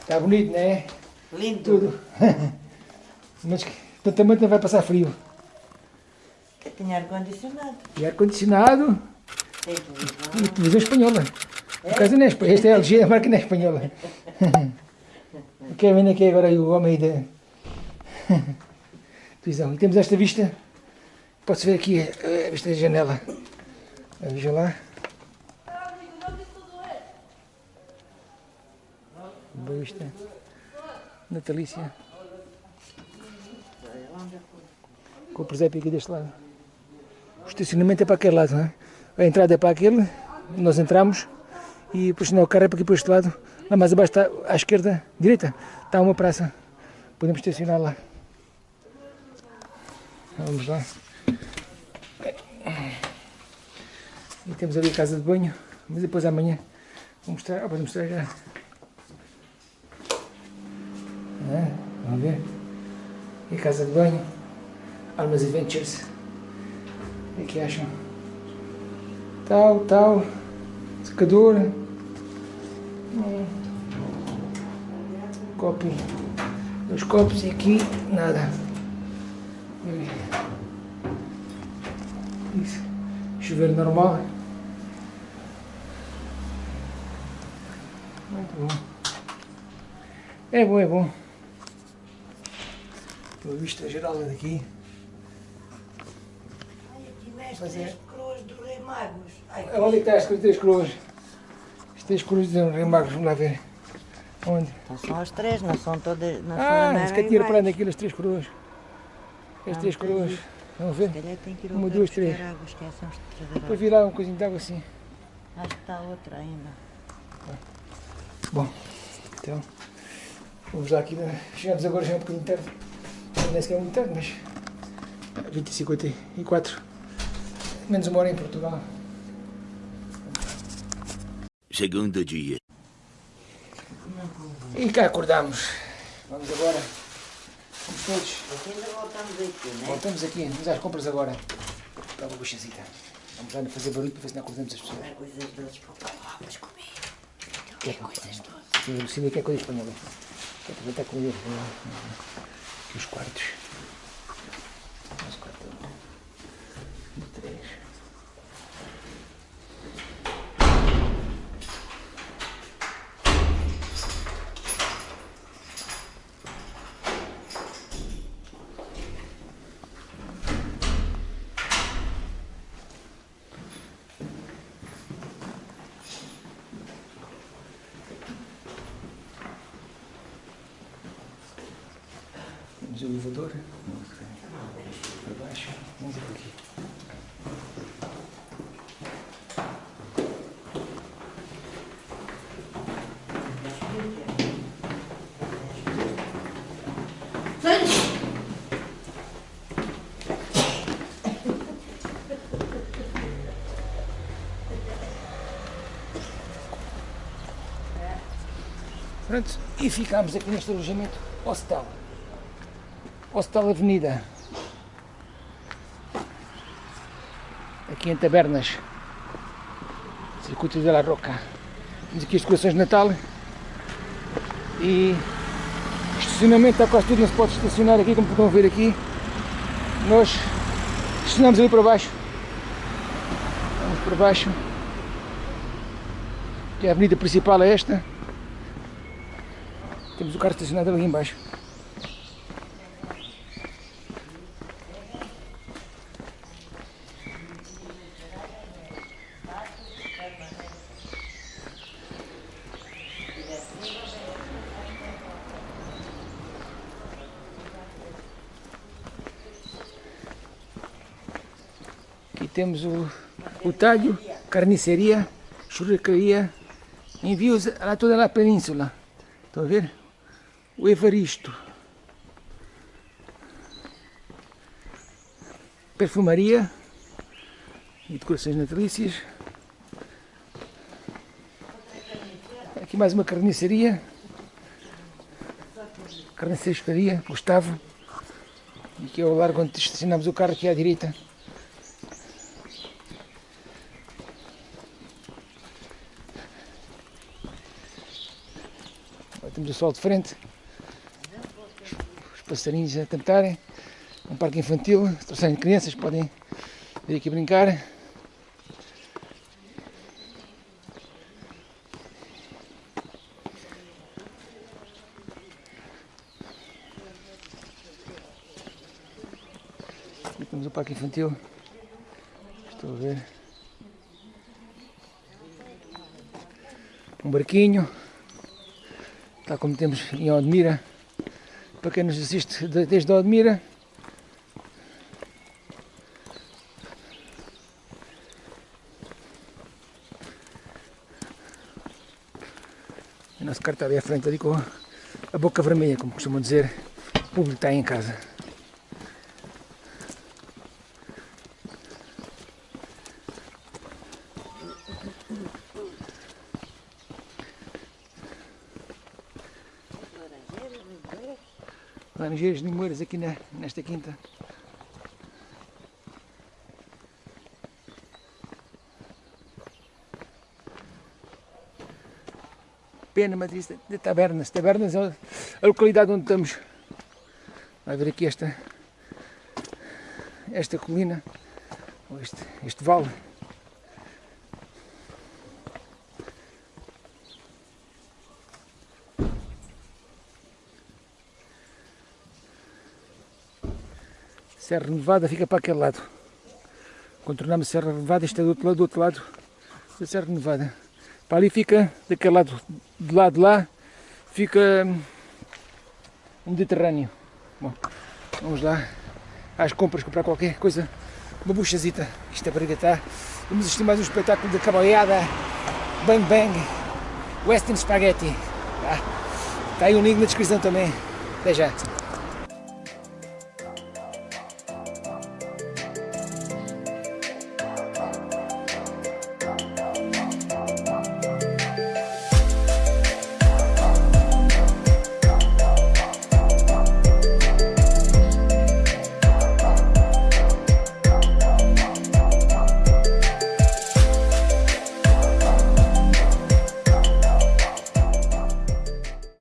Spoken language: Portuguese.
Está bonito, não é? Lindo. Tudo. Mas também não vai passar frio. Que tinha ar-condicionado. E ar-condicionado Tem televisão. e televisão espanhola. Por acaso não é espanhola. Esta é LG, a marca não é espanhola. Quer ver aqui agora o homem aí da televisão. E temos esta vista. Pode-se ver aqui a, a vista da janela. A Veja lá. Boa vista. Natalícia. Com o presépio aqui deste lado. O estacionamento é para aquele lado, é? A entrada é para aquele, nós entramos e não, o carro é para aqui para este lado. Lá mais abaixo está à esquerda, direita, está uma praça. Podemos estacionar lá. Vamos lá. E temos ali a casa de banho, mas depois amanhã vou mostrar, ah, vou mostrar já. Ah, vamos ver. E casa de banho. Almas Adventures. O que é que acham? Tal, tal. Secador. Hum. Copo. Dois copos e aqui nada. Isso. Chuveiro normal. Muito bom. É bom, é bom. Uma vista geral daqui. Ai, aqui nas Mas é- três coroas do Rei Magos. Ai, Onde é que está as três coroas? As três coroas de Rei Magos, vamos lá ver. Onde? Não são as três, não são todas. Não Ah, são se calhar tinha reparado naquilo, as três coroas. As três coroas. Vamos ver. Uma, duas, três. Depois virar um coisinho de água assim. Acho que está outra ainda. Bom, então, vamos lá aqui. né? Chegamos agora já é um bocadinho tarde. Não é sequer muito tarde, mas 20 e 54. Menos uma hora em Portugal. Segundo dia. E cá acordamos. Vamos agora. Vamos todos. Aqui ainda voltamos aqui, né? Voltamos aqui, vamos às compras agora. Para uma buchazita. Vamos lá fazer barulho para ver se não acordamos as pessoas. Há coisas doces para o comer. Que é coisas todas. Sim, a Lucinda quer coisa espanhola. Quer aproveitar com ele. Os quartos. Os quartos. Um, três. O elevador. Para baixo. Vamos ver aqui. Pronto, e ficámos aqui neste alojamento hostel. Hostel Avenida. Aqui em Tabernas. Circuito de la Roca. Temos aqui as decorações de Natal. E estacionamento está quase tudo, não se pode estacionar aqui, como podem ver aqui. Nós estacionamos ali para baixo. Vamos para baixo. Que a avenida principal é esta. Temos o carro estacionado ali embaixo. Temos o, o talho, carniceria, churrascaria, envios a toda a península. Estão a ver? O Evaristo. Perfumaria e decorações natalícias. Aqui mais uma carniceria. Carniceria, Gustavo. E aqui é o largo onde estacionamos o carro aqui à direita. Temos o sol de frente, os passarinhos a cantarem, um parque infantil, se trouxerem crianças podem vir aqui brincar. Aqui temos o parque infantil, estou a ver. Um barquinho, tal como temos em Odmira, para quem nos assiste de- desde Odmira. O nosso carro está ali à frente, ali com a boca vermelha, como costumam dizer, o público está em casa. Laranjeiras limoeiras aqui na, nesta quinta. Pena, mas isso de Tabernas. Tabernas é a localidade onde estamos. Vai ver aqui esta, esta colina, ou este, este vale. Serra Nevada fica para aquele lado. Contornamos a Serra Nevada, isto é do outro lado, do outro lado da Serra Nevada. Para ali fica, daquele lado, do lado de lá, fica hum, o Mediterrâneo. Bom, vamos lá às compras, comprar qualquer coisa, uma buchazita, isto é para gatar. Vamos assistir mais um espetáculo de cabalhada, Bang Bang, Western Spaghetti. Tá? Está aí o link na descrição também. Até já.